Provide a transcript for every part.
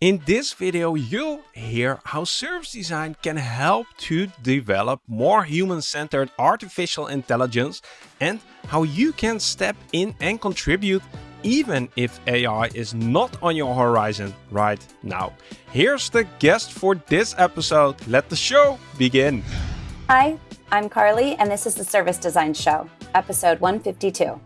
In this video, you'll hear how service design can help to develop more human-centered artificial intelligence and how you can step in and contribute even if AI is not on your horizon right now. Here's the guest for this episode. Let the show begin. Hi, I'm Carly, and this is the Service Design Show, episode 152.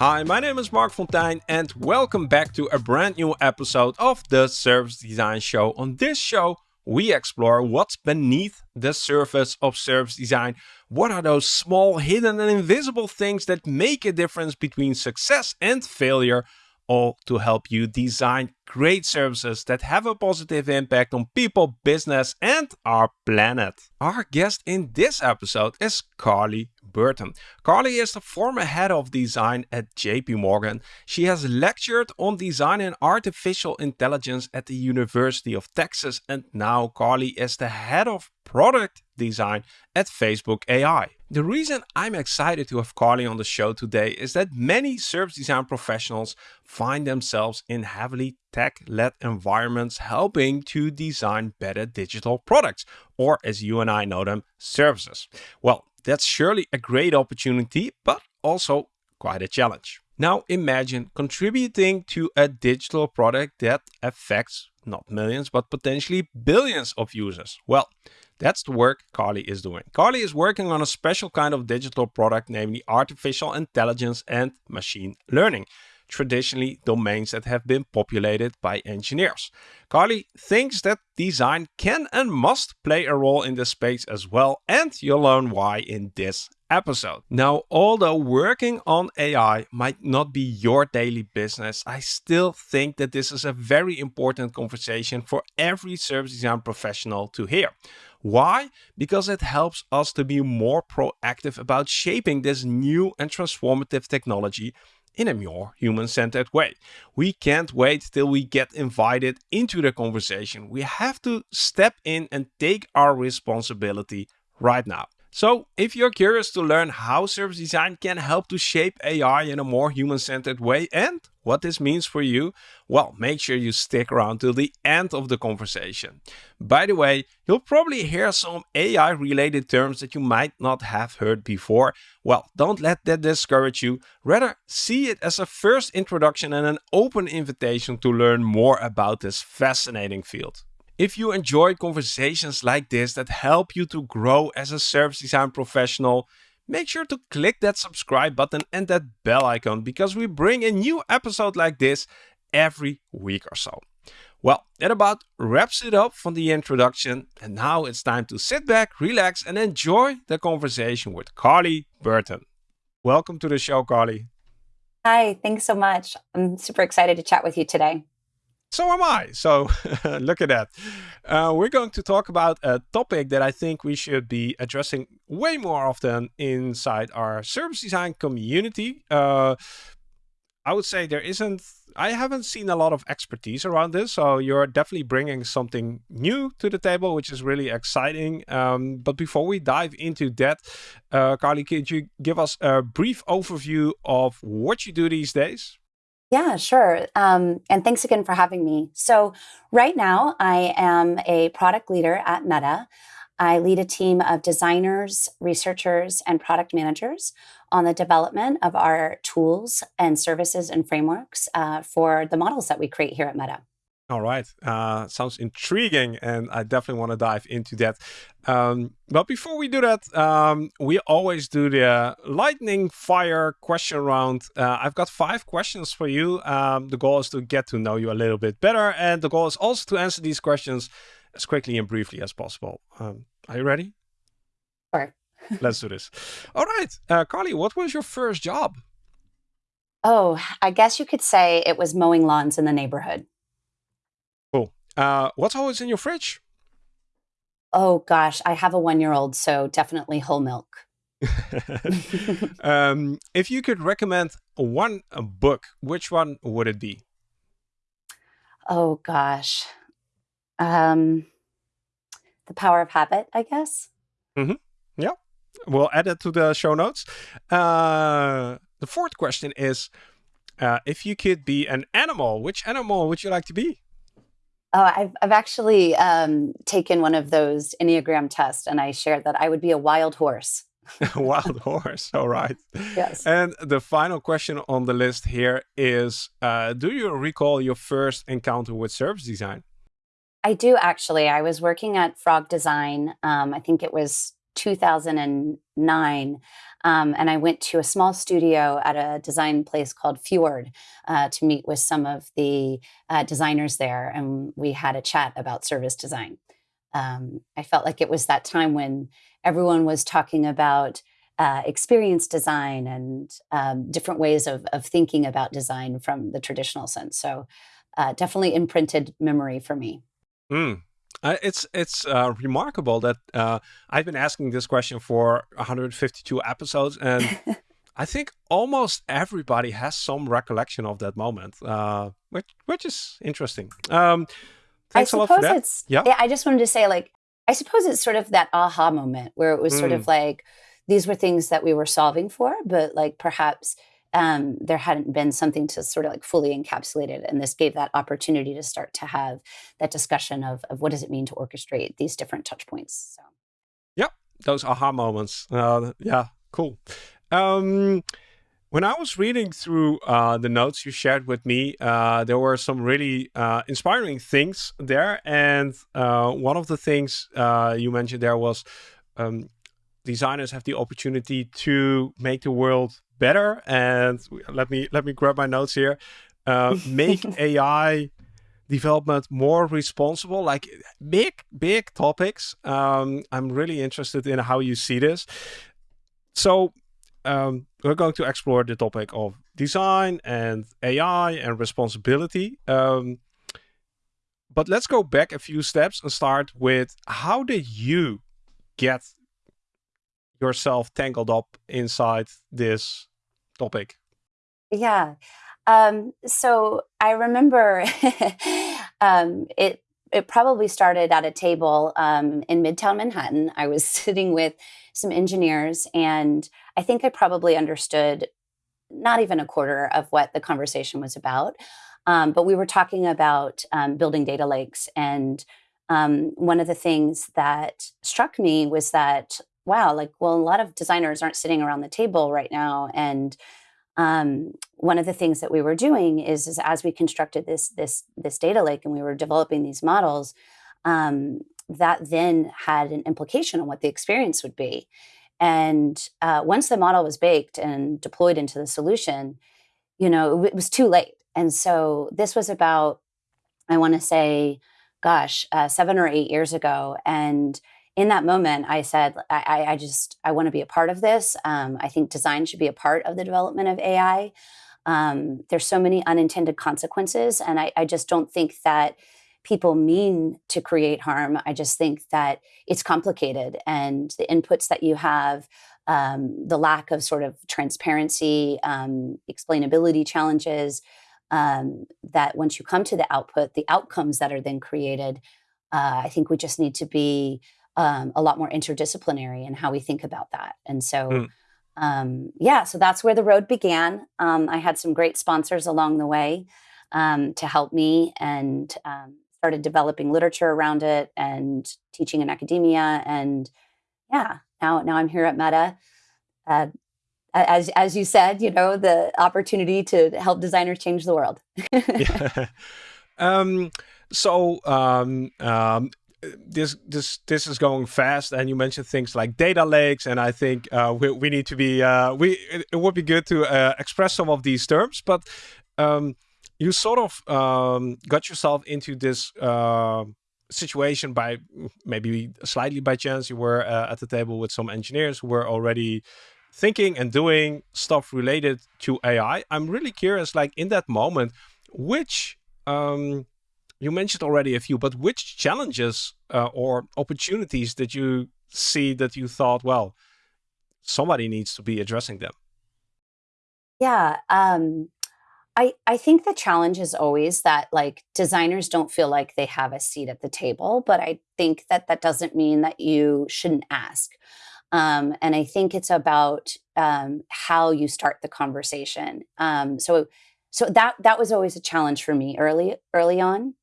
Hi, my name is Marc Fonteijn and welcome back to a brand new episode of the Service Design Show. On this show, we explore what's beneath the surface of service design. What are those small, hidden and invisible things that make a difference between success and failure all to help you design great services that have a positive impact on people, business, and our planet. Our guest in this episode is Carly Burton. Carly is the former head of design at JP Morgan. She has lectured on design and artificial intelligence at the University of Texas, and now Carly is the head of product design at Facebook AI. The reason I'm excited to have Carly on the show today is that many service design professionals find themselves in heavily tech-led environments helping to design better digital products, or as you and I know them, services. Well, that's surely a great opportunity, but also quite a challenge. Now imagine contributing to a digital product that affects not millions, but potentially billions of users. Well, that's the work Carly is doing. Carly is working on a special kind of digital product, namely artificial intelligence and machine learning traditionally domains that have been populated by engineers. Carly thinks that design can and must play a role in this space as well, and you'll learn why in this episode. Now, although working on AI might not be your daily business, I still think that this is a very important conversation for every service design professional to hear. Why? Because it helps us to be more proactive about shaping this new and transformative technology in a more human-centered way. We can't wait till we get invited into the conversation. We have to step in and take our responsibility right now. So if you're curious to learn how service design can help to shape AI in a more human-centered way and what this means for you, well, make sure you stick around till the end of the conversation. By the way, you'll probably hear some AI related terms that you might not have heard before. Well, don't let that discourage you. Rather, see it as a first introduction and an open invitation to learn more about this fascinating field. If you enjoy conversations like this that help you to grow as a service design professional, make sure to click that subscribe button and that bell icon because we bring a new episode like this every week or so. Well, that about wraps it up for the introduction. And now it's time to sit back, relax, and enjoy the conversation with Carly Burton. Welcome to the show, Carly. Hi, thanks so much. I'm super excited to chat with you today. So am I. So look at that. Uh, we're going to talk about a topic that I think we should be addressing way more often inside our service design community. Uh, I would say there isn't, I haven't seen a lot of expertise around this. So you're definitely bringing something new to the table, which is really exciting. Um, but before we dive into that, uh, Carly, could you give us a brief overview of what you do these days? Yeah, sure. Um, and thanks again for having me. So right now I am a product leader at Meta. I lead a team of designers, researchers, and product managers on the development of our tools and services and frameworks uh, for the models that we create here at Meta. All right. Uh, sounds intriguing, and I definitely want to dive into that. Um, but before we do that, um, we always do the lightning fire question round. Uh, I've got five questions for you. Um, the goal is to get to know you a little bit better, and the goal is also to answer these questions as quickly and briefly as possible. Um, are you ready? Sure. Let's do this. All right. Uh, Carly, what was your first job? Oh, I guess you could say it was mowing lawns in the neighborhood. Uh, what's always in your fridge? Oh gosh, I have a one-year-old, so definitely whole milk. um, if you could recommend one book, which one would it be? Oh gosh, um, The Power of Habit, I guess. Mm -hmm. Yeah, we'll add it to the show notes. Uh, the fourth question is, uh, if you could be an animal, which animal would you like to be? Oh, I've, I've actually um, taken one of those Enneagram tests and I shared that I would be a wild horse. wild horse, all right. Yes. And the final question on the list here is uh, Do you recall your first encounter with service design? I do actually. I was working at Frog Design. Um, I think it was 2009. Um, and I went to a small studio at a design place called Fjord uh, to meet with some of the uh, designers there. And we had a chat about service design. Um, I felt like it was that time when everyone was talking about uh, experience design and um, different ways of, of thinking about design from the traditional sense. So, uh, definitely imprinted memory for me. Mm. Uh, it's it's uh, remarkable that uh, I've been asking this question for 152 episodes, and I think almost everybody has some recollection of that moment, uh, which which is interesting. Um, thanks I a lot for that. It's, yeah. yeah, I just wanted to say, like, I suppose it's sort of that aha moment where it was mm. sort of mm. like these were things that we were solving for, but like perhaps um, there hadn't been something to sort of like fully encapsulate it. And this gave that opportunity to start to have that discussion of, of what does it mean to orchestrate these different touch points. So, yep, those aha moments. Uh, yeah, cool. Um, when I was reading through uh, the notes you shared with me, uh, there were some really uh, inspiring things there. And uh, one of the things uh, you mentioned there was um, designers have the opportunity to make the world better. And let me let me grab my notes here. Uh, make AI development more responsible, like big big topics. Um, I'm really interested in how you see this. So um, we're going to explore the topic of design and AI and responsibility. Um, but let's go back a few steps and start with how did you get yourself tangled up inside this topic? Yeah. Um, so I remember um, it. It probably started at a table um, in Midtown Manhattan. I was sitting with some engineers, and I think I probably understood not even a quarter of what the conversation was about. Um, but we were talking about um, building data lakes, and um, one of the things that struck me was that wow, like, well, a lot of designers aren't sitting around the table right now. And um, one of the things that we were doing is, is as we constructed this this this data lake and we were developing these models, um, that then had an implication on what the experience would be. And uh, once the model was baked and deployed into the solution, you know, it was too late. And so this was about, I want to say, gosh, uh, seven or eight years ago, and in that moment, I said, I, I just, I want to be a part of this. Um, I think design should be a part of the development of AI. Um, there's so many unintended consequences, and I, I just don't think that people mean to create harm. I just think that it's complicated, and the inputs that you have, um, the lack of sort of transparency, um, explainability challenges, um, that once you come to the output, the outcomes that are then created, uh, I think we just need to be um, a lot more interdisciplinary in how we think about that. And so, mm. um, yeah, so that's where the road began. Um, I had some great sponsors along the way um, to help me and um, started developing literature around it and teaching in academia. And yeah, now now I'm here at Meta. Uh, as as you said, you know, the opportunity to help designers change the world. yeah. Um, so um, um, this this this is going fast and you mentioned things like data lakes and i think uh, we, we need to be uh, we it, it, would be good to uh, express some of these terms but um, you sort of um, got yourself into this uh, situation by maybe slightly by chance you were uh, at the table with some engineers who were already thinking and doing stuff related to ai i'm really curious like in that moment which um, you mentioned already a few, but which challenges uh, or opportunities did you see that you thought, well, somebody needs to be addressing them? Yeah, um, I I think the challenge is always that like designers don't feel like they have a seat at the table, but I think that that doesn't mean that you shouldn't ask. Um, and I think it's about um, how you start the conversation. Um, so so that that was always a challenge for me early early on.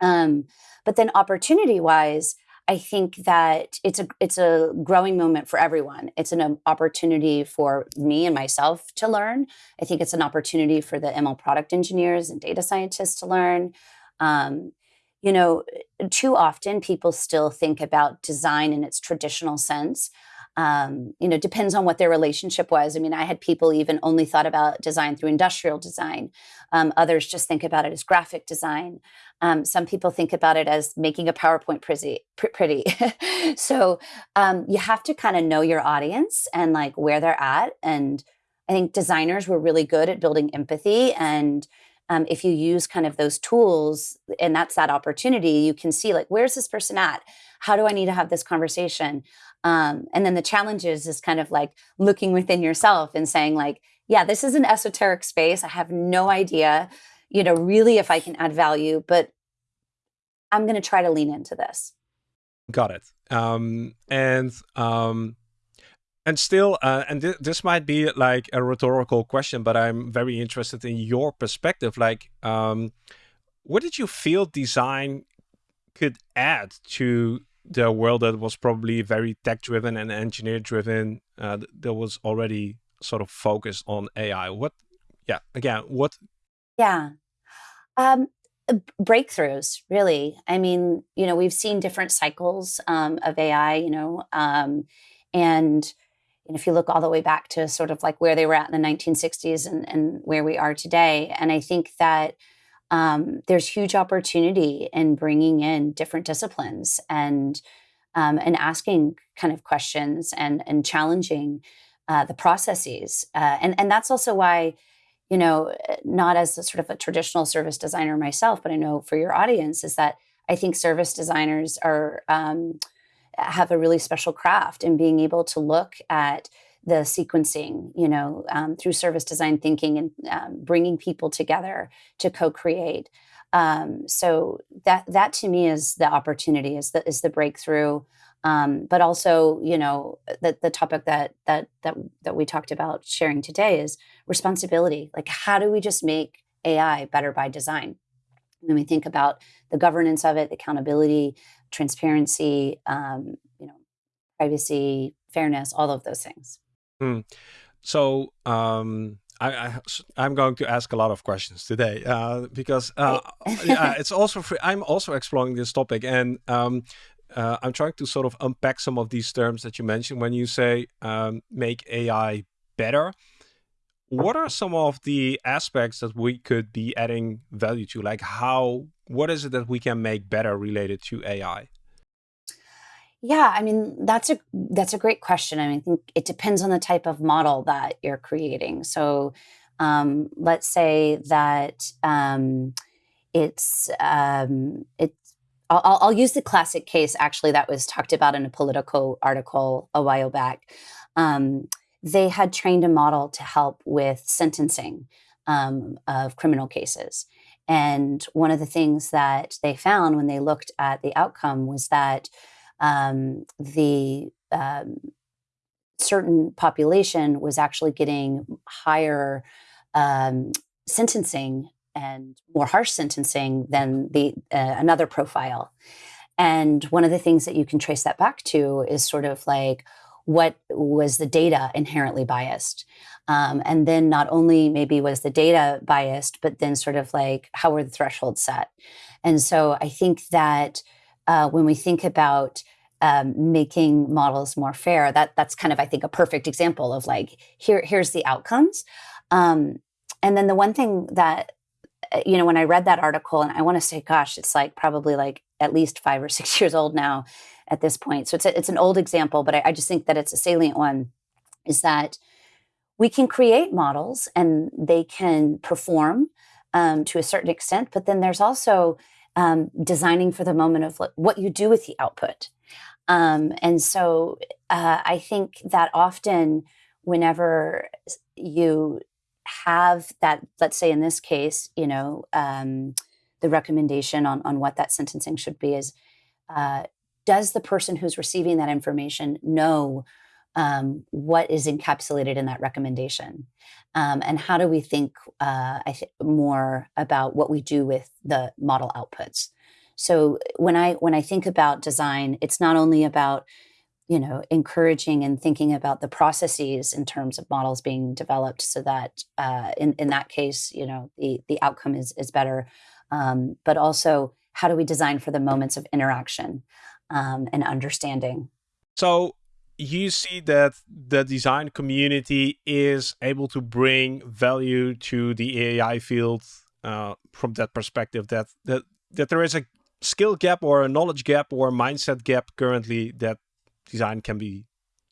Um, but then opportunity wise, I think that it's a it's a growing moment for everyone. It's an um, opportunity for me and myself to learn. I think it's an opportunity for the ML product engineers and data scientists to learn. Um, you know, too often people still think about design in its traditional sense. Um, you know, depends on what their relationship was. I mean, I had people even only thought about design through industrial design. Um, others just think about it as graphic design. Um, some people think about it as making a PowerPoint pretty. pretty. so um, you have to kind of know your audience and like where they're at. And I think designers were really good at building empathy and um, if you use kind of those tools and that's that opportunity you can see like where's this person at how do i need to have this conversation um, and then the challenges is, kind of like looking within yourself and saying like, yeah, this is an esoteric space. I have no idea, you know, really if I can add value, but I'm going to try to lean into this. Got it. Um, and um, and still, uh, and th this might be like a rhetorical question, but I'm very interested in your perspective. Like, um, what did you feel design could add to the world that was probably very tech driven and engineer driven uh, that was already sort of focused on AI. What, yeah, again, what? Yeah. Um, breakthroughs, really. I mean, you know, we've seen different cycles um, of AI, you know, um, and if you look all the way back to sort of like where they were at in the 1960s and, and where we are today. And I think that um, there's huge opportunity in bringing in different disciplines and um, and asking kind of questions and and challenging uh, the processes uh, and and that's also why you know not as a sort of a traditional service designer myself but I know for your audience is that I think service designers are um, have a really special craft in being able to look at the sequencing, you know, um, through service design thinking and um, bringing people together to co-create. Um, so that that to me is the opportunity, is the is the breakthrough. Um, but also, you know, the, the topic that that that that we talked about sharing today is responsibility. Like, how do we just make AI better by design? When we think about the governance of it, accountability, transparency, um, you know, privacy, fairness, all of those things. Mm. So um, I, I am going to ask a lot of questions today uh, because uh, yeah, it's also free. I'm also exploring this topic and um, uh, I'm trying to sort of unpack some of these terms that you mentioned when you say um, make AI better. What are some of the aspects that we could be adding value to? Like how, what is it that we can make better related to AI? Yeah, I mean that's a that's a great question. I mean, I think it depends on the type of model that you're creating. So, um, let's say that um, it's um, it's. I'll, I'll, use the classic case actually that was talked about in a Politico article a while back. Um, they had trained a model to help with sentencing um, of criminal cases. And one of the things that they found when they looked at the outcome was that um, the um, certain population was actually getting higher um, sentencing and more harsh sentencing than the uh, another profile. And one of the things that you can trace that back to is sort of like what was the data inherently biased. Um, and then not only maybe was the data biased, but then sort of like how were the thresholds set? And so I think that uh, when we think about um, making models more fair, that that's kind of I think a perfect example of like here here's the outcomes. Um, and then the one thing that uh, you know when I read that article, and I want to say, gosh, it's like probably like at least five or six years old now at this point. So it's a, it's an old example, but I, I just think that it's a salient one. Is that we can create models and they can perform um, to a certain extent, but then there's also um, designing for the moment of what you do with the output. Um, and so uh, I think that often, whenever you have that, let's say in this case, you know, um, the recommendation on, on what that sentencing should be is uh, does the person who's receiving that information know um, what is encapsulated in that recommendation, um, and how do we think uh, th- more about what we do with the model outputs. So when I when I think about design, it's not only about you know encouraging and thinking about the processes in terms of models being developed so that uh, in in that case you know the the outcome is is better. Um, but also how do we design for the moments of interaction um, and understanding? So you see that the design community is able to bring value to the AI field uh, from that perspective that that that there is a skill gap or a knowledge gap or a mindset gap currently that design can be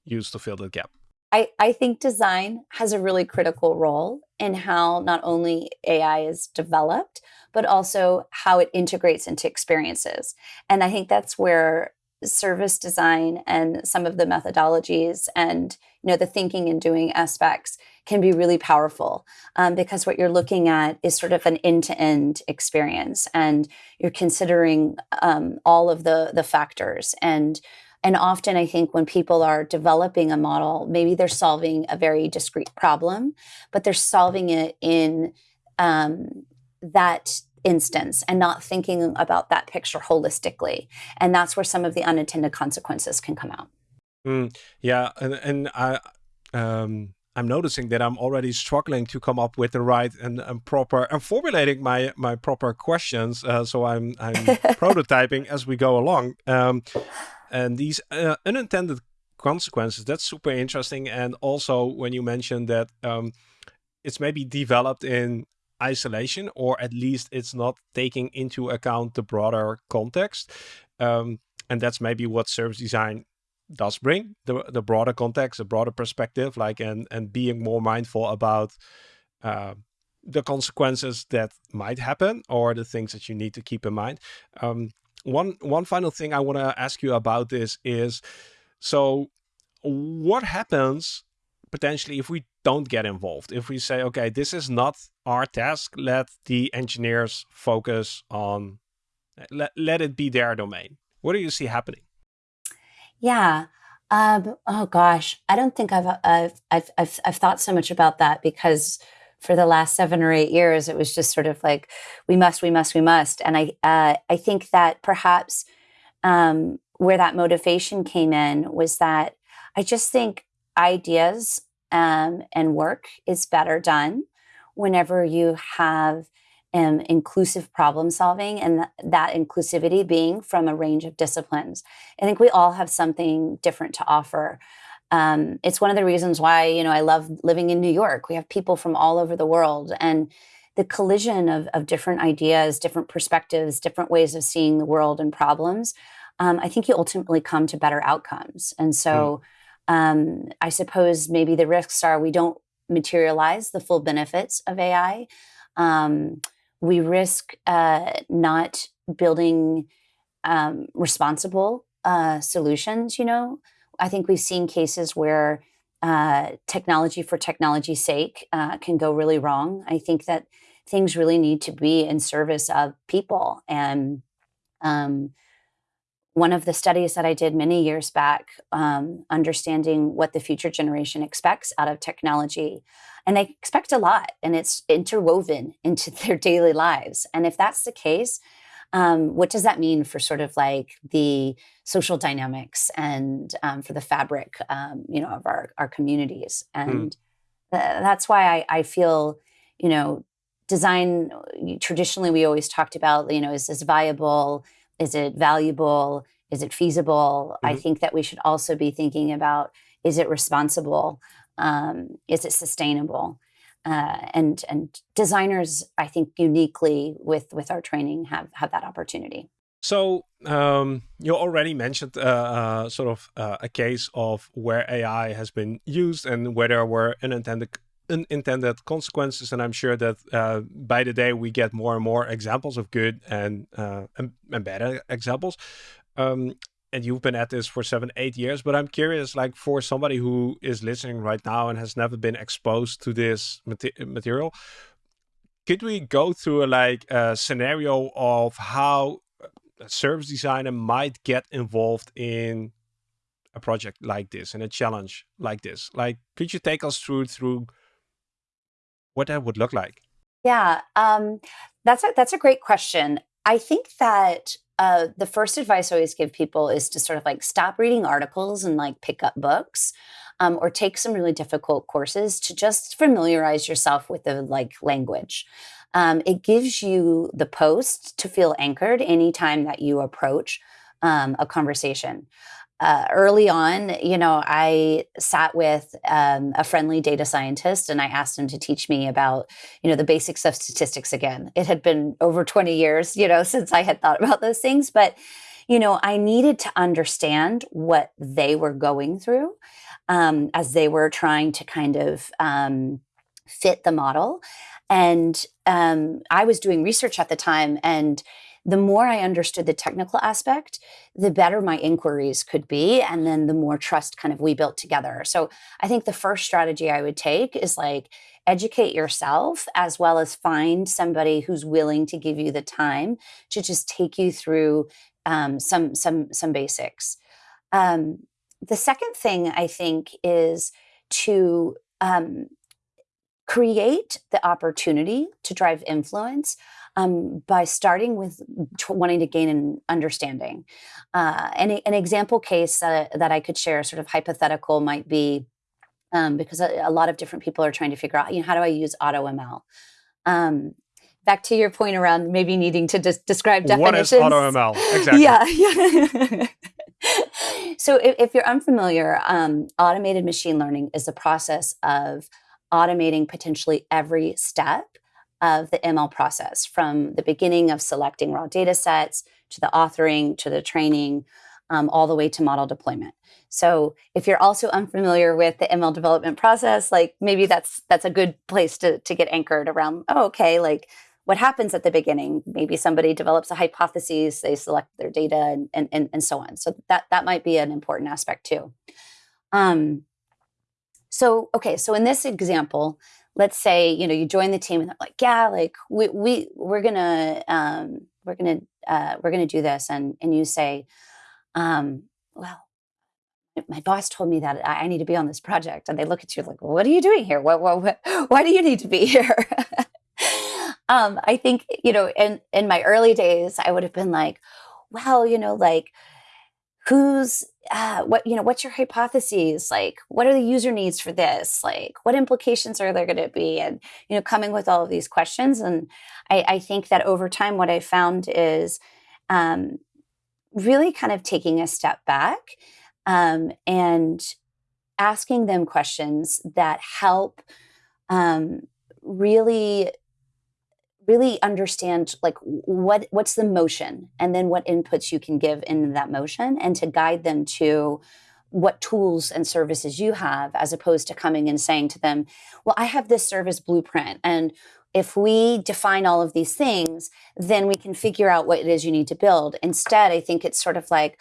used to fill that gap? I, I think design has a really critical role in how not only AI is developed, but also how it integrates into experiences. And I think that's where service design and some of the methodologies and you know the thinking and doing aspects can be really powerful um, because what you're looking at is sort of an end-to-end experience and you're considering um, all of the the factors. And and often I think when people are developing a model, maybe they're solving a very discrete problem, but they're solving it in um, that instance and not thinking about that picture holistically. And that's where some of the unintended consequences can come out. Mm, yeah, and, and I, um, I'm noticing that I'm already struggling to come up with the right and, and proper. I'm formulating my my proper questions, uh, so I'm I'm prototyping as we go along. Um, and these uh, unintended consequences, that's super interesting. And also when you mentioned that um, it's maybe developed in isolation, or at least it's not taking into account the broader context. Um, and that's maybe what service design does bring the the broader context, a broader perspective, like and and being more mindful about uh, the consequences that might happen or the things that you need to keep in mind. Um, one one final thing I want to ask you about this is so what happens potentially if we don't get involved. If we say okay this is not our task let the engineers focus on let, let it be their domain. What do you see happening? Yeah um, oh gosh i don't think I've, I've i've i've i've thought so much about that because for the last seven or eight years, it was just sort of like, we must, we must, we must. And I, uh, I think that perhaps um, where that motivation came in was that I just think ideas um, and work is better done whenever you have um, inclusive problem solving and th- that inclusivity being from a range of disciplines. I think we all have something different to offer. Um, it's one of the reasons why you know I love living in New York. We have people from all over the world, and the collision of, of different ideas, different perspectives, different ways of seeing the world and problems. Um, I think you ultimately come to better outcomes. And so, mm. Um, I suppose maybe the risks are we don't materialize the full benefits of AI. Um, we risk uh, not building um, responsible uh, solutions. You know, I think we've seen cases where uh, technology for technology's sake uh, can go really wrong. I think that things really need to be in service of people. And um, one of the studies that I did many years back, um, understanding what the future generation expects out of technology. And they expect a lot, and it's interwoven into their daily lives. And if that's the case, um, what does that mean for sort of like the social dynamics and um, for the fabric, um, you know, of our our communities? Hmm. And mm. th- that's why I, I feel, you know, design. Traditionally, we always talked about, you know, is this viable? Is it valuable? Is it feasible? Mm-hmm. I think that we should also be thinking about: is it responsible? Um, is it sustainable? uh, and and designers, I think, uniquely with with our training have have that opportunity. So um, you already mentioned uh, uh, sort of uh, a case of where AI has been used and where there were unintended unintended consequences, and I'm sure that uh, by the day we get more and more examples of good and uh, and, and bad examples. Um, and you've been at this for seven, eight years. But I'm curious, like for somebody who is listening right now and has never been exposed to this material, could we go through a, like a scenario of how a service designer might get involved in a project like this and a challenge like this? Like, could you take us through through what that would look like? Yeah, um, that's a, that's a great question. I think that uh, the first advice I always give people is to sort of like stop reading articles and like pick up books. Um, or take some really difficult courses to just familiarize yourself with the like language. Um, it gives you the post to feel anchored anytime that you approach um, a conversation uh, early on, you know, I sat with um, a friendly data scientist and I asked him to teach me about, you know, the basics of statistics again. It had been over 20 years, you know, since I had thought about those things. But, you know, I needed to understand what they were going through um, as they were trying to kind of um, fit the model. And um, I was doing research at the time and the more I understood the technical aspect, the better my inquiries could be. And then the more trust kind of we built together. So I think the first strategy I would take is like educate yourself as well as find somebody who's willing to give you the time to just take you through um, some some some basics. Um, the second thing I think is to um, create the opportunity to drive influence um, by starting with wanting to gain an understanding. Uh, and an example case uh, that I could share, sort of hypothetical, might be um, because a, a, lot of different people are trying to figure out, you know, how do I use AutoML? Um, back to your point around maybe needing to des- describe definitions. What is AutoML? Exactly. Yeah. yeah. so if, if, you're unfamiliar, um, automated machine learning is the process of automating potentially every step of the ML process from the beginning of selecting raw data sets to the authoring to the training, um, all the way to model deployment. So if you're also unfamiliar with the ML development process, like maybe that's that's a good place to to get anchored around. Oh, okay, like what happens at the beginning? Maybe somebody develops a hypothesis, they select their data, and and and, and so on. So that that might be an important aspect too. Um, so okay, so in this example, let's say you know you join the team and they're like yeah like we, we we're gonna um, we're gonna uh, we're gonna do this and and you say um, well my boss told me that I need to be on this project and they look at you like what are you doing here? What, what, what why do you need to be here? Um, I think you know in in my early days I would have been like well you know like who's uh, what you know what's your hypotheses? Like what are the user needs for this? Like what implications are there going to be? And you know coming with all of these questions. And i, I think that over time what i found is um, really kind of taking a step back um, and asking them questions that help um, really really understand like what what's the motion and then what inputs you can give in that motion and to guide them to what tools and services you have as opposed to coming and saying to them well i have this service blueprint and if we define all of these things then we can figure out what it is you need to build. Instead i think it's sort of like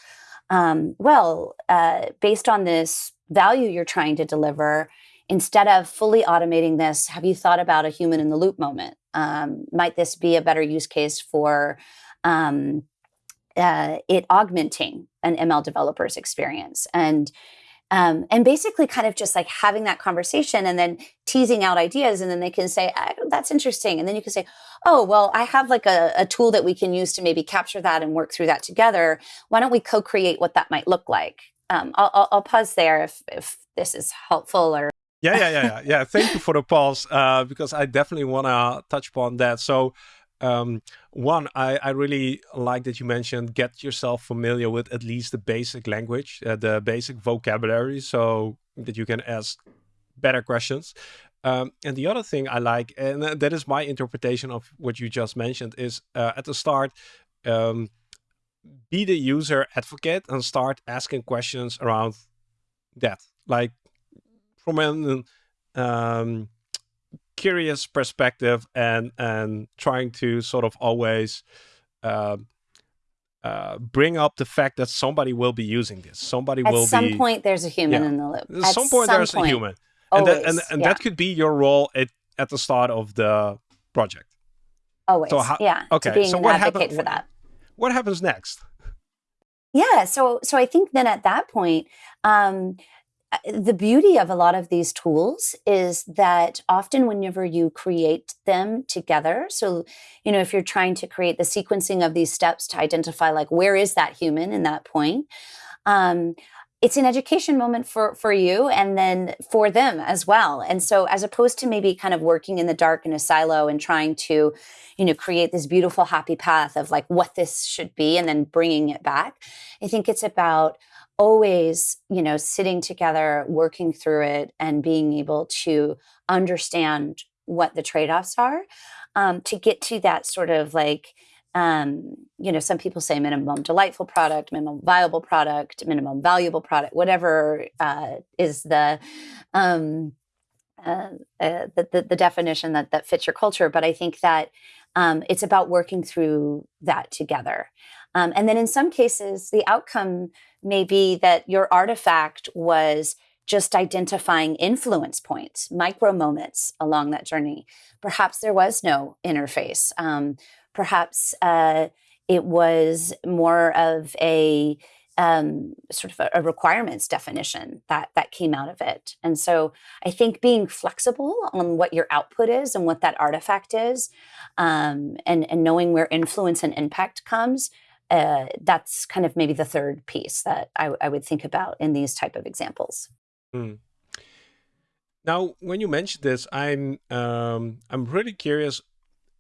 um, well uh, based on this value you're trying to deliver instead of fully automating this have you thought about a human in the loop moment um, might this be a better use case for um, uh, it augmenting an ML developer's experience? And um, and basically kind of just like having that conversation and then teasing out ideas and then they can say that's interesting. And then you can say oh well i have like a, a, tool that we can use to maybe capture that and work through that together. Why don't we co-create what that might look like? Um, I'll, I'll, I'll, pause there if, if this is helpful or yeah, yeah, yeah, yeah. Thank you for the pause uh, because I definitely want to touch upon that. So, um, one, I, I really like that you mentioned get yourself familiar with at least the basic language, uh, the basic vocabulary, so that you can ask better questions. Um, and the other thing I like, and that is my interpretation of what you just mentioned, is uh, at the start, um, be the user advocate and start asking questions around that. Like, from an um, curious perspective and and trying to sort of always uh, uh, bring up the fact that somebody will be using this. Somebody At will At some be, point there's a human yeah. in the loop. At, some point some there's point. a human. Always, and that, and, and yeah. that could be your role at, at the start of the project. Always. So how, yeah. Okay. so what happens for that? What happens next? Yeah. So so I think then at that point, um, the beauty of a lot of these tools is that often whenever you create them together so you know if you're trying to create the sequencing of these steps to identify like where is that human in that point um, it's an education moment for for you and then for them as well. And so as opposed to maybe kind of working in the dark in a silo and trying to you know create this beautiful happy path of like what this should be and then bringing it back i think it's about always you know sitting together working through it and being able to understand what the trade-offs are um, to get to that sort of like um, you know, some people say minimum delightful product, minimum viable product, minimum valuable product, whatever uh, is the, um, uh, uh, the, the, the definition that that fits your culture. But I think that um, it's about working through that together. Um, and then in some cases, the outcome may be that your artifact was just identifying influence points, micro moments along that journey. Perhaps there was no interface. Um, perhaps uh, it was more of a um, sort of a, a, requirements definition that that came out of it. And so I think being flexible on what your output is and what that artifact is, um, and and knowing where influence and impact comes, uh, that's kind of maybe the third piece that I, I would think about in these type of examples. Mm. Now, when you mentioned this, I'm um, I'm really curious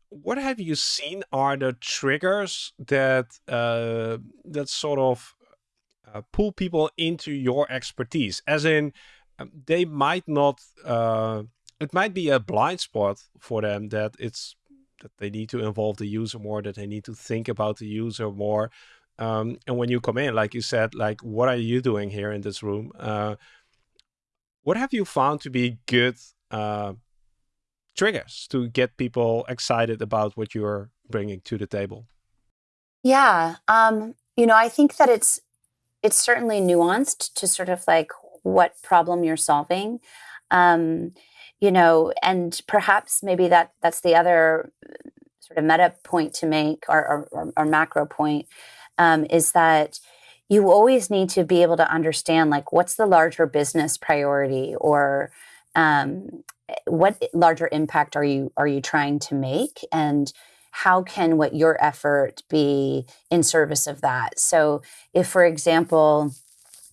what have you seen are the triggers that uh, that sort of uh, pull people into your expertise? As in, um, they might not. Uh, it might be a blind spot for them that it's that they need to involve the user more, that they need to think about the user more. Um, and when you come in, like you said, like what are you doing here in this room? Uh, what have you found to be good uh, triggers to get people excited about what you're bringing to the table? Yeah, um, you know, I think that it's it's certainly nuanced to sort of like what problem you're solving. Um, you know, and perhaps maybe that that's the other sort of meta point to make or, or, or macro point um, is that you always need to be able to understand like what's the larger business priority or um, what larger impact are you are you trying to make? And how can what your effort be in service of that? So if for example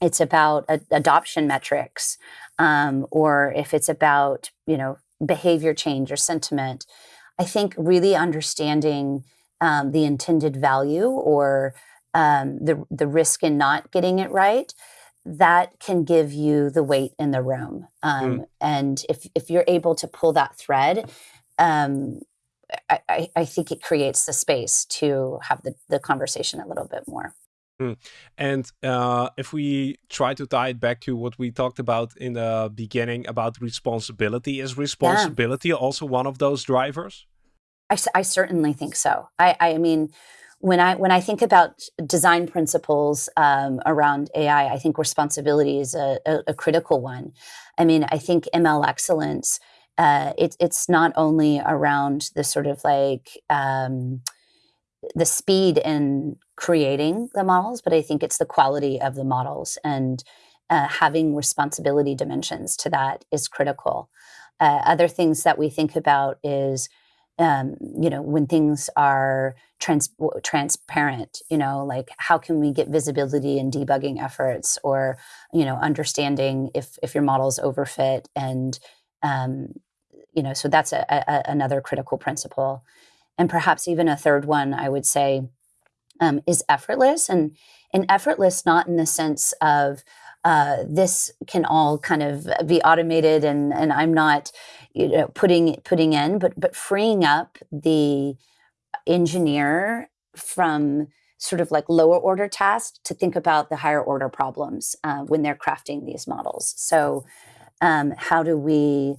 it's about adoption metrics um, or if it's about you know behavior change or sentiment i think really understanding um, the intended value or um, the the risk in not getting it right that can give you the weight in the room. Um, mm. And if, if you're able to pull that thread, um, I, I, think it creates the space to have the, the conversation a little bit more. Mm. And uh, if we try to tie it back to what we talked about in the beginning about responsibility, is responsibility yeah. also one of those drivers? I, I certainly think so. I, I mean, when I when I think about design principles um, around AI, I think responsibility is a, a, a, critical one. I mean, I think ML excellence. Uh, it, it's not only around the sort of like um, the speed in creating the models, but I think it's the quality of the models and uh, having responsibility dimensions to that is critical. Uh, other things that we think about is um, you know, when things are trans- transparent, you know, like how can we get visibility in debugging efforts or, you know, understanding if, if your model is overfit and, um, you know, so that's a, a, another critical principle. And perhaps even a third one, I would say, um, is effortless and, and effortless not in the sense of, uh, this can all kind of be automated and and I'm not you know putting putting in but but freeing up the engineer from sort of like lower order tasks to think about the higher order problems uh, when they're crafting these models. So um, how do we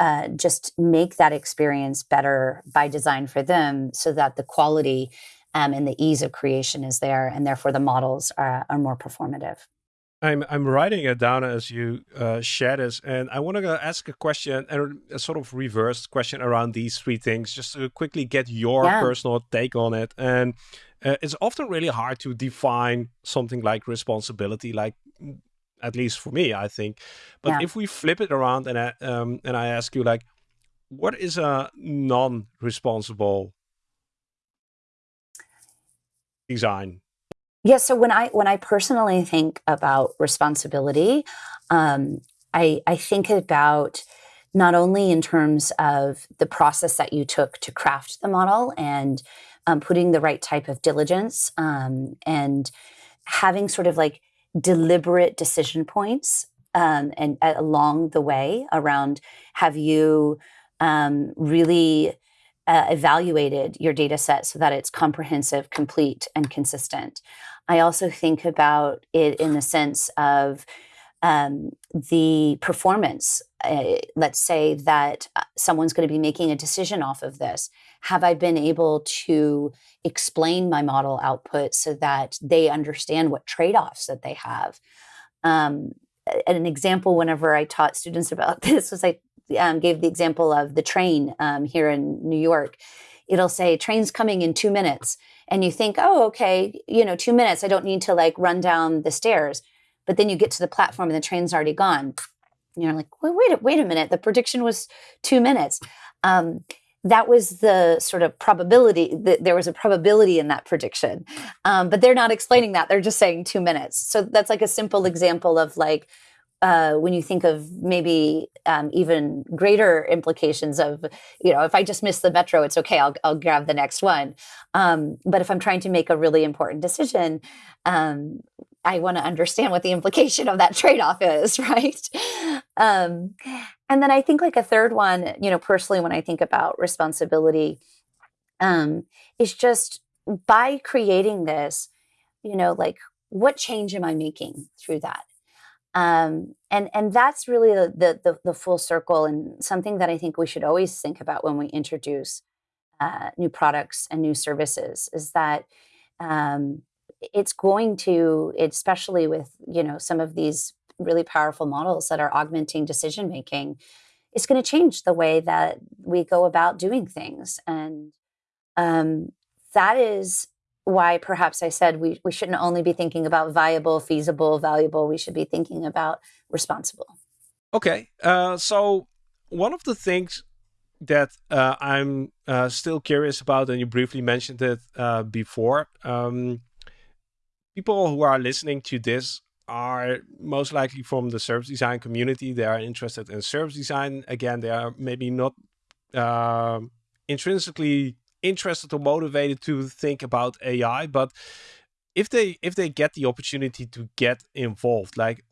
uh, just make that experience better by design for them so that the quality um, and the ease of creation is there and therefore the models are, are more performative. I'm I'm writing it down as you uh, share this, and I want to ask a question, and a sort of reverse question around these three things, just to quickly get your yeah. personal take on it. And uh, it's often really hard to define something like responsibility, like mm, at least for me, I think. But yeah. if we flip it around and I, um, and I ask you, like, what is a non-responsible design? Yeah. So when I when I personally think about responsibility, um, I I think about not only in terms of the process that you took to craft the model and um, putting the right type of diligence um, and having sort of like deliberate decision points um, and uh, along the way around have you um, really uh, evaluated your data set so that it's comprehensive, complete, and consistent. I also think about it in the sense of um, the performance. Uh, let's say that uh, someone's going to be making a decision off of this. Have I been able to explain my model output so that they understand what trade offs that they have? Um, an example, whenever I taught students about this, was I um, gave the example of the train um, here in New York. It'll say train's coming in two minutes. And you think, oh, okay, you know, two minutes. I don't need to like run down the stairs. But then you get to the platform and the train's already gone. You're like, wait, wait, a, wait a minute. The prediction was two minutes. Um, that was the sort of probability that there was a probability in that prediction um, but they're not explaining that they're just saying two minutes so that's like a simple example of like uh, when you think of maybe um, even greater implications of, you know, if I just miss the metro, it's okay, I'll, I'll grab the next one. Um, but if I'm trying to make a really important decision, um, I want to understand what the implication of that trade off is, right? Um, and then I think, like, a third one, you know, personally, when I think about responsibility, um, is just by creating this, you know, like, what change am I making through that? Um, and and that's really the, the, the full circle and something that I think we should always think about when we introduce uh, new products and new services is that um, it's going to, especially with you know some of these really powerful models that are augmenting decision making, it's going to change the way that we go about doing things, and um, that is why perhaps I said we, we shouldn't only be thinking about viable, feasible, valuable. We should be thinking about responsible. Okay. Uh, so, one of the things that uh, I'm uh, still curious about, and you briefly mentioned it uh, before, um, people who are listening to this are most likely from the service design community. They are interested in service design. Again, they are maybe not uh, intrinsically interested or motivated to think about AI, but if they if they get the opportunity to get involved, like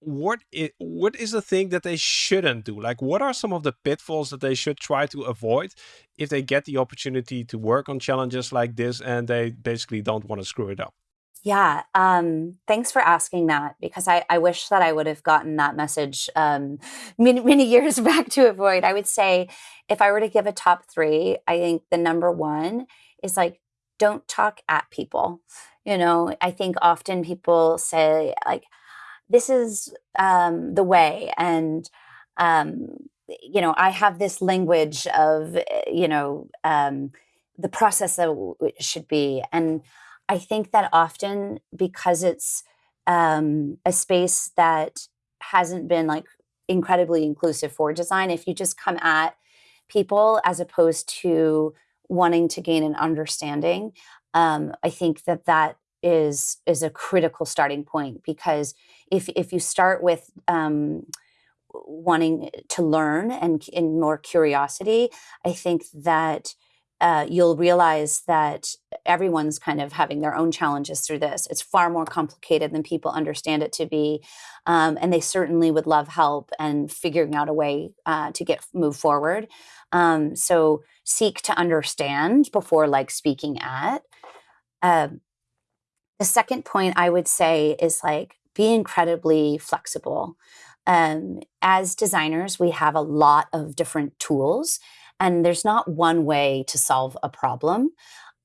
what is, what is the thing that they shouldn't do? Like what are some of the pitfalls that they should try to avoid if they get the opportunity to work on challenges like this and they basically don't want to screw it up? Yeah, um, thanks for asking that because I, I wish that I would have gotten that message um, many, many years back to avoid. I would say if I were to give a top three, I think the number one is like, don't talk at people. You know, I think often people say, like, this is um, the way. And, um, you know, I have this language of, you know, um, the process that it should be. And I think that often because it's um, a space that hasn't been like incredibly inclusive for design, if you just come at people as opposed to wanting to gain an understanding, um, I think that that is is a critical starting point because if if you start with um, wanting to learn and, and more curiosity, I think that uh, you'll realize that everyone's kind of having their own challenges through this. It's far more complicated than people understand it to be, um, and they certainly would love help and figuring out a way uh, to get move forward. Um, so seek to understand before like speaking at. Uh, the second point I would say is like be incredibly flexible. Um, as designers, we have a lot of different tools and there's not one way to solve a problem.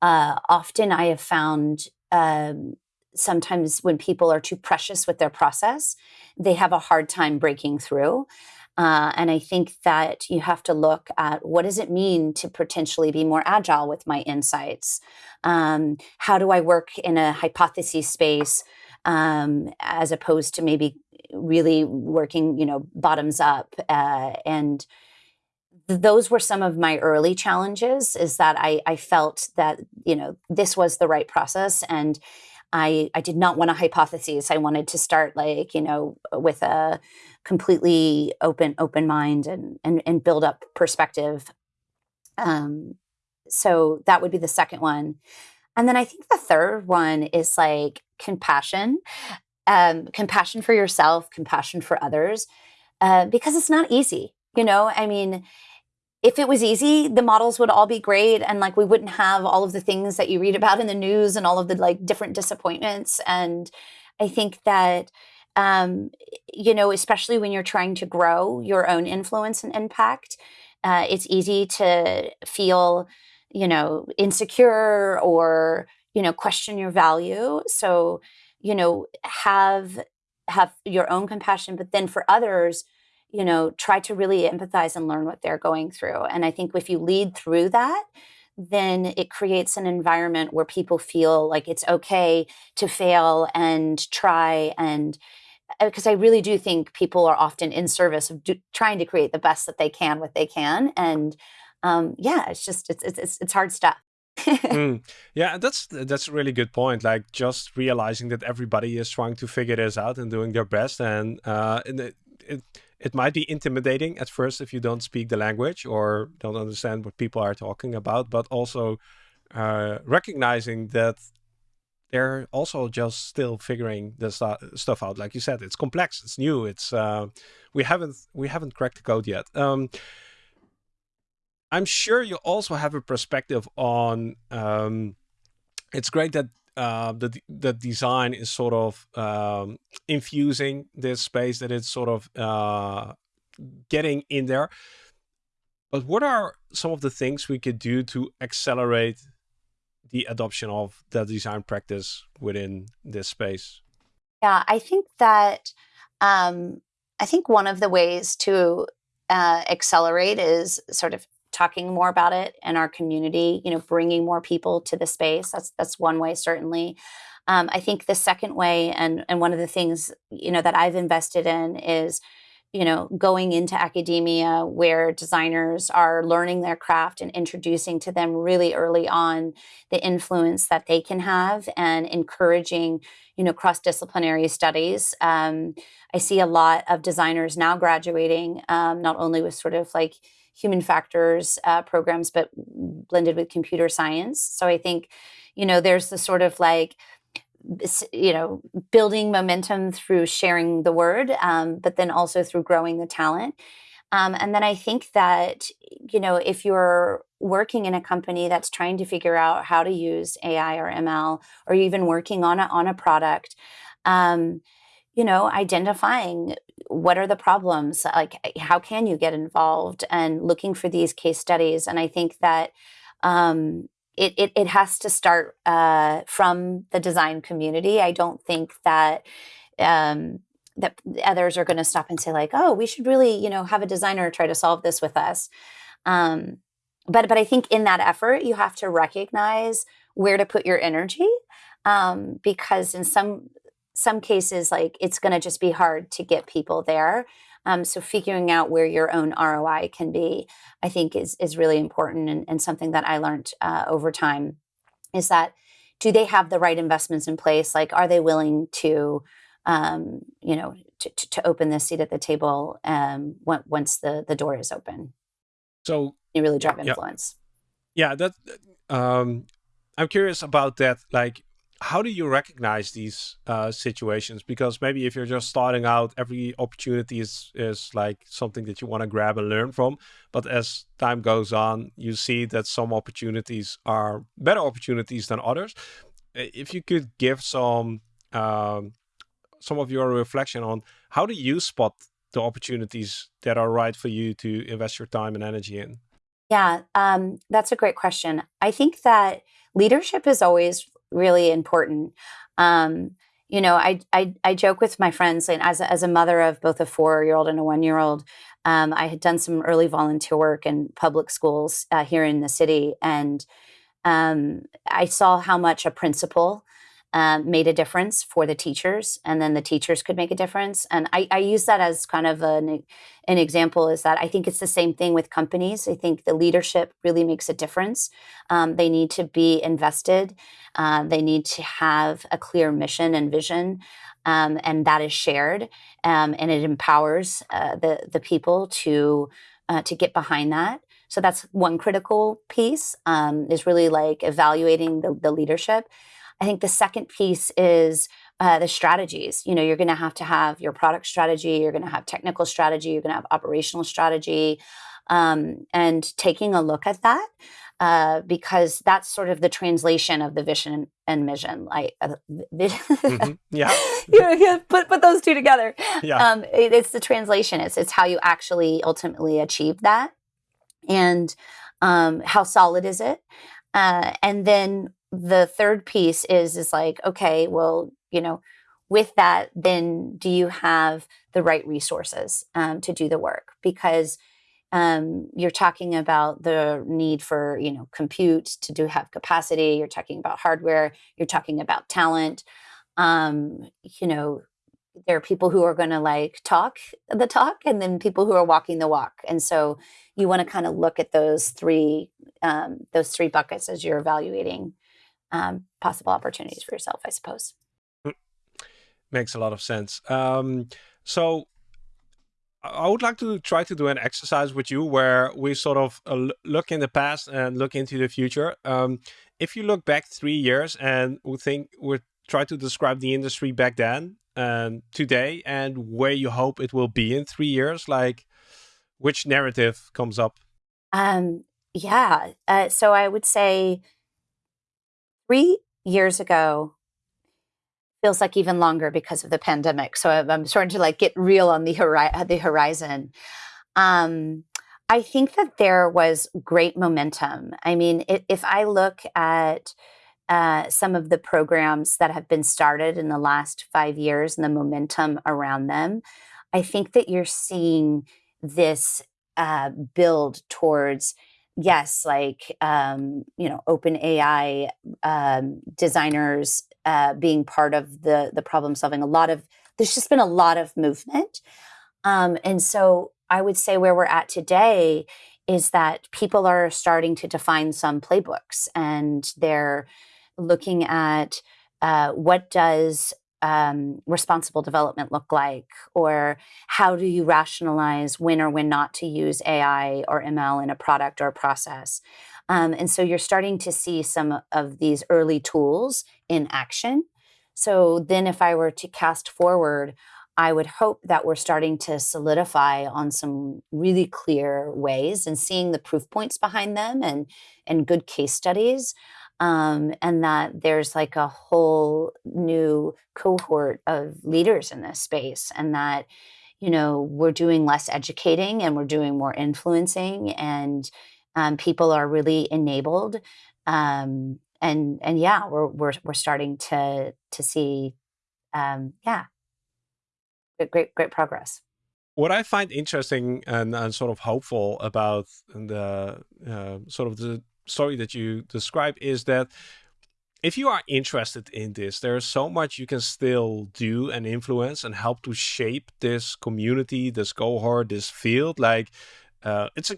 Uh, often I have found um, sometimes when people are too precious with their process, they have a hard time breaking through. Uh, and I think that you have to look at what does it mean to potentially be more agile with my insights? Um, how do I work in a hypothesis space um, as opposed to maybe really working, you know, bottoms up? Uh, and those were some of my early challenges. Is that I, I felt that you know this was the right process and. I, I did not want a hypothesis. I wanted to start like, you know, with a completely open, open mind and, and, and build up perspective. Um, so that would be the second one. And then I think the third one is like compassion, um, compassion for yourself, compassion for others, uh, because it's not easy. You know, I mean, if it was easy, the models would all be great and like we wouldn't have all of the things that you read about in the news and all of the like different disappointments. And I think that um, you know, especially when you're trying to grow your own influence and impact, uh, it's easy to feel, you know, insecure or you know question your value. So, you know, have have your own compassion, but then for others, you know, try to really empathize and learn what they're going through. And I think if you lead through that, then it creates an environment where people feel like it's okay to fail and try and because uh, I really do think people are often in service of do, trying to create the best that they can, what they can, and um, yeah, it's just it's it's it's hard stuff. mm. Yeah, that's that's a really good point. Like just realizing that everybody is trying to figure this out and doing their best, and, uh, and it, it it might be intimidating at first if you don't speak the language or don't understand what people are talking about, but also uh, recognizing that they're also just still figuring the st stuff out. Like you said, it's complex, it's new, it's uh, we haven't we haven't cracked the code yet. Um, I'm sure you also have a perspective on. Um, it's great that uh, the the design is sort of um, infusing this space that it's sort of uh, getting in there. But what are some of the things we could do to accelerate the adoption of the design practice within this space? Yeah, I think that um, I think one of the ways to uh, accelerate is sort of talking more about it in our community, you know, bringing more people to the space. That's that's one way certainly. Um, I think the second way, and and one of the things you know that I've invested in is, you know, going into academia where designers are learning their craft and introducing to them really early on the influence that they can have and encouraging, you know, cross disciplinary studies. Um, I see a lot of designers now graduating, um, not only with sort of like human factors uh, programs, but blended with computer science. So I think, you know, there's the sort of like, you know, building momentum through sharing the word, um, but then also through growing the talent. Um, and then I think that, you know, if you're working in a company that's trying to figure out how to use AI or ML, or even working on a, on a product, um, you know, identifying what are the problems, like how can you get involved and looking for these case studies. And I think that um, it, it, it, has to start uh, from the design community. I don't think that um, that others are going to stop and say like, oh, we should really, you know, have a designer try to solve this with us. Um, but but I think in that effort, you have to recognize where to put your energy um, because in some some cases, like it's going to just be hard to get people there. Um, so figuring out where your own ROI can be, I think, is is really important and, and something that I learned uh, over time is that do they have the right investments in place? Like, are they willing to, um, you know, to, to, open the seat at the table um, once the the door is open? So you really drive influence. Yeah, yeah that. Um, I'm curious about that. Like, how do you recognize these uh, situations? Because maybe if you're just starting out, every opportunity is is like something that you want to grab and learn from. But as time goes on, you see that some opportunities are better opportunities than others. If you could give some um, some of your reflection on how do you spot the opportunities that are right for you to invest your time and energy in? Yeah, um, that's a great question. I think that leadership is always really important. Um, you know, I, I, I joke with my friends, and as a, as a mother of both a four year old and a one year old, um, I had done some early volunteer work in public schools uh, here in the city, and um, I saw how much a principal um, made a difference for the teachers, and then the teachers could make a difference. And I, I use that as kind of an, an example is that I think it's the same thing with companies. I think the leadership really makes a difference. Um, they need to be invested, uh, they need to have a clear mission and vision. Um, and that is shared, um, and it empowers uh, the the people to uh, to get behind that. So that's one critical piece um, is really like evaluating the, the leadership. I think the second piece is uh, the strategies. You know, you're going to have to have your product strategy, you're going to have technical strategy, you're going to have operational strategy, um, and taking a look at that. Uh, because that's sort of the translation of the vision and mission. Like, uh, mm-hmm. yeah, you put put those two together. Yeah, um, it, it's the translation. It's it's how you actually ultimately achieve that, and um, how solid is it, uh, and then the third piece is is like okay well you know with that then do you have the right resources um, to do the work? Because um, you're talking about the need for you know compute to do have capacity you're talking about hardware you're talking about talent. Um, you know there are people who are going to like talk the talk and then people who are walking the walk. And so you want to kind of look at those three um, those three buckets as you're evaluating um, possible opportunities for yourself, I suppose. Mm. Makes a lot of sense. Um, so I would like to try to do an exercise with you where we sort of uh, look in the past and look into the future. Um, if you look back three years and we think we try to describe the industry back then and today and where you hope it will be in three years, like which narrative comes up? Um, yeah. Uh, so I would say three years ago feels like even longer because of the pandemic. So I'm starting to like get real on the, hori- the horizon. Um, I think that there was great momentum. I mean, if I look at uh, some of the programs that have been started in the last five years and the momentum around them, I think that you're seeing this uh, build towards yes, like um, you know, open AI um, designers uh, being part of the the problem solving. A lot of there's just been a lot of movement, um, and so I would say where we're at today is that people are starting to define some playbooks, and they're looking at uh, what does um, responsible development look like? Or how do you rationalize when or when not to use AI or ML in a product or a process? Um, and so you're starting to see some of these early tools in action. So then, if I were to cast forward, I would hope that we're starting to solidify on some really clear ways and seeing the proof points behind them and, and good case studies um, and that there's like a whole new cohort of leaders in this space and that you know we're doing less educating and we're doing more influencing and um, people are really enabled um, and and yeah we're we're, we're starting to to see um, yeah. Great great progress. What I find interesting and, and sort of hopeful about the uh, sort of the story that you describe is that if you are interested in this, there's so much you can still do and influence and help to shape this community, this cohort, this field. Like, uh, it's a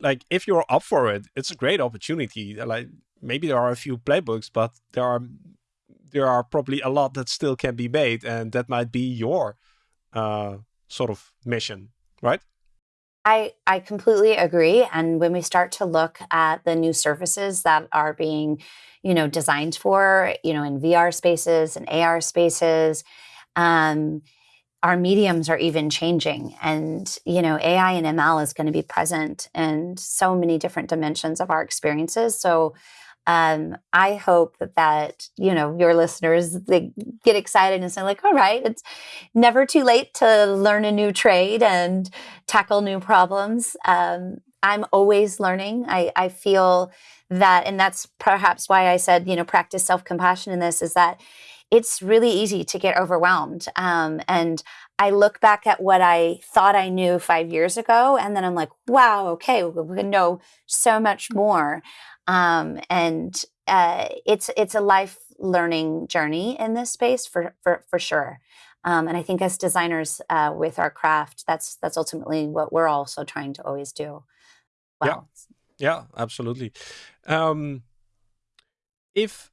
like if you're up for it, it's a great opportunity. Like maybe there are a few playbooks, but there are there are probably a lot that still can be made, and that might be your uh, sort of mission, right? I, I completely agree. And when we start to look at the new surfaces that are being, you know, designed for, you know, in VR spaces and AR spaces, um, our mediums are even changing. And, you know, AI and ML is going to be present in so many different dimensions of our experiences. So um, I hope that you know your listeners they get excited and say like, all right, it's never too late to learn a new trade and tackle new problems. Um, I'm always learning. I, I feel that, and that's perhaps why I said, you know, practice self compassion in this is that it's really easy to get overwhelmed. Um, and I look back at what I thought I knew five years ago, and then I'm like, wow, okay, we know so much more. Um, and uh, it's it's a life learning journey in this space for for for sure. Um, and I think as designers uh, with our craft, that's that's ultimately what we're also trying to always do. Well. Yeah, yeah, absolutely. Um, if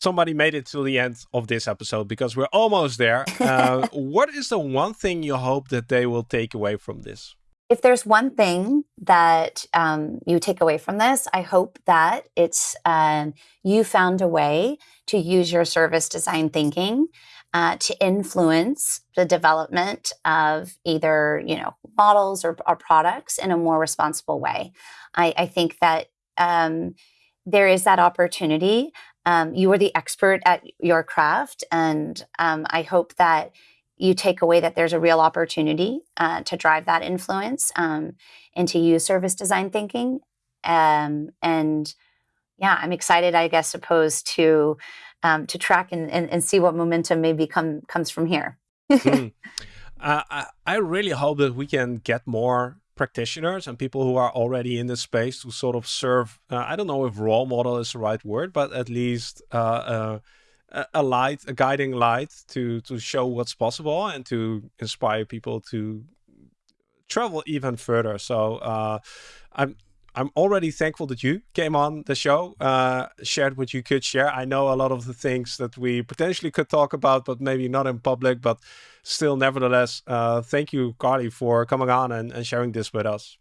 somebody made it to the end of this episode because we're almost there. Uh, what is the one thing you hope that they will take away from this? If there's one thing that um, you take away from this, I hope that it's um, you found a way to use your service design thinking uh, to influence the development of either you know models or, or products in a more responsible way. I, I think that um, there is that opportunity um, you are the expert at your craft. And um, I hope that you take away that there's a real opportunity uh, to drive that influence um, and to use service design thinking. Um, and yeah, I'm excited, I guess, supposed to um, to track and, and, and, see what momentum maybe come comes from here. mm. uh, I, I really hope that we can get more practitioners and people who are already in the space to sort of serve uh, i don't know if role model is the right word but at least uh, uh, a light a guiding light to to show what's possible and to inspire people to travel even further so uh, i'm I'm already thankful that you came on the show, uh, shared what you could share. I know a lot of the things that we potentially could talk about, but maybe not in public, but still, nevertheless, uh, thank you, Carly, for coming on and, and sharing this with us.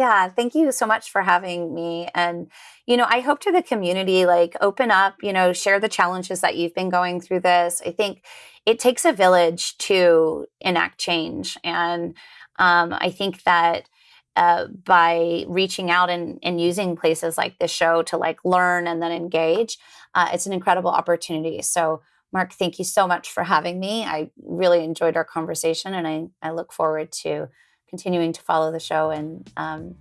Yeah, thank you so much for having me. And, you know, I hope to the community, like open up, you know, share the challenges that you've been going through this. I think it takes a village to enact change. And um, I think that uh, by reaching out and, and using places like this show to like learn and then engage, uh, it's an incredible opportunity. So, Marc, thank you so much for having me. I really enjoyed our conversation, and I, I look forward to continuing to follow the show and um,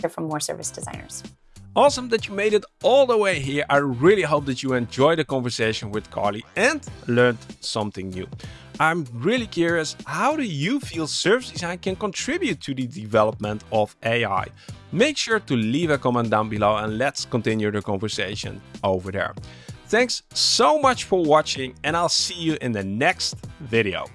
hear from more service designers. Awesome that you made it all the way here. I really hope that you enjoyed the conversation with Carly and learned something new. I'm really curious, how do you feel service design can contribute to the development of AI? Make sure to leave a comment down below and let's continue the conversation over there. Thanks so much for watching and I'll see you in the next video.